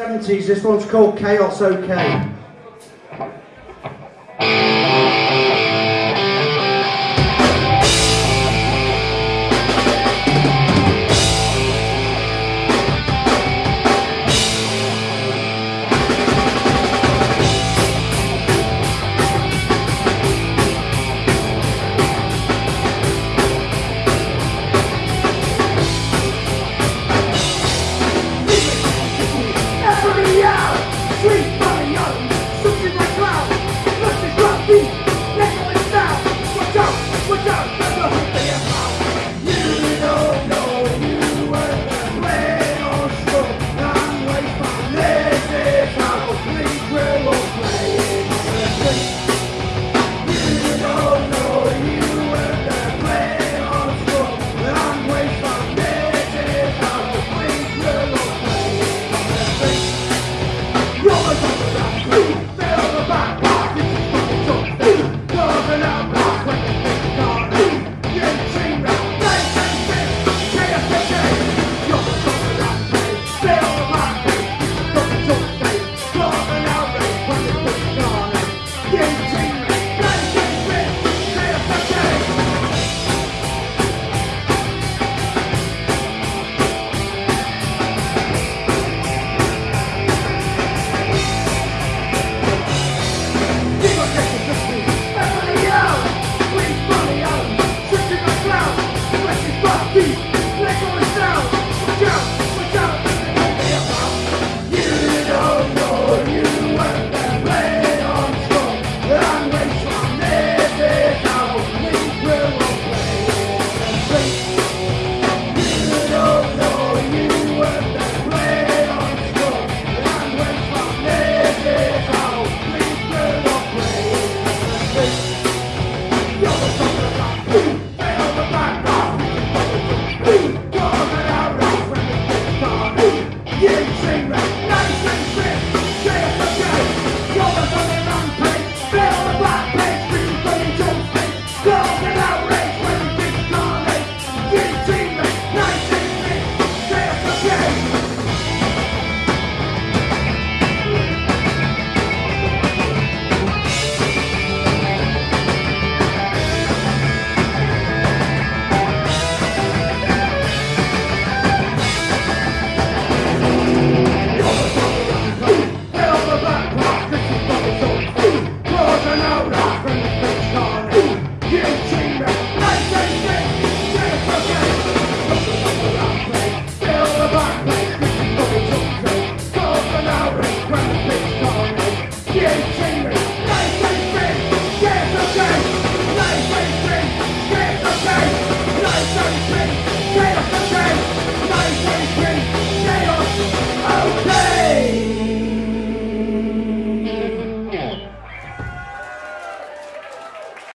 70s, this one's called Chaos OK.